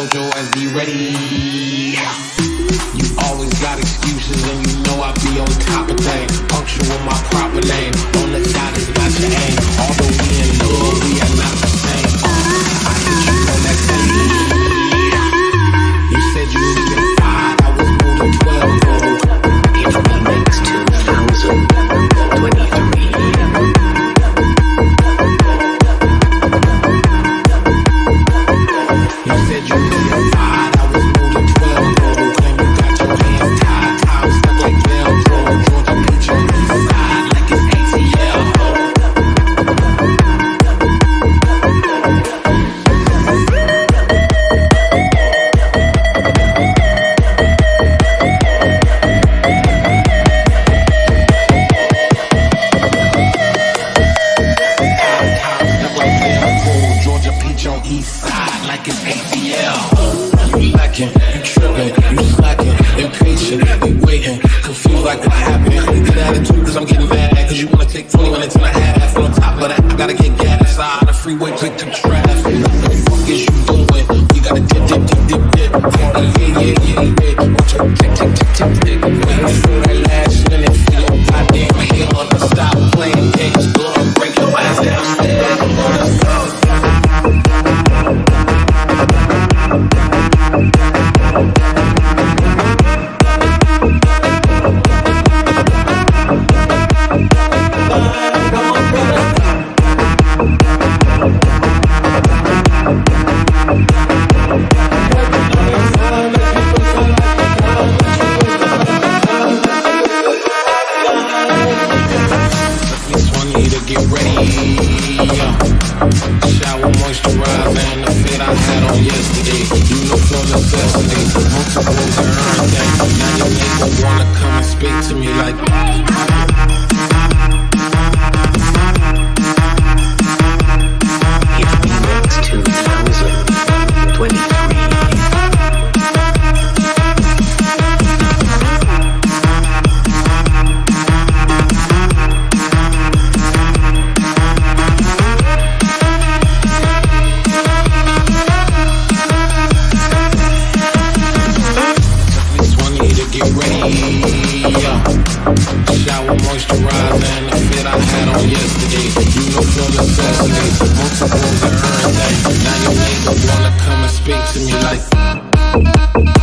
told your ass be ready. You always got excuses and you know I be on top of things. Punctual my proper name. Confused like what happened. Good attitude cause I'm getting mad, cause you wanna take 20 minutes and a half. On top of that, I gotta get gas out the freeway, click the traffic. What the fuck is you doing? We gotta dip, dip, dip, dip, dip. Yeah, yeah, yeah, yeah. Watch your tick, tick, tick, tick, tick. Waiting for that last minute, feel your goddamn hell. Stop playing games, go and break your ass down. This one to get ready. Shower moisturizer and the fit I had on yesterday. Uniform necessity, multiples and everything. Now your neighbor wanna come and speak to me like. Get ready. Shower moisturizer and the fit I had on yesterday. Uniform necessity, multiples and everything. Now your neighbor wanna come and speak to me like.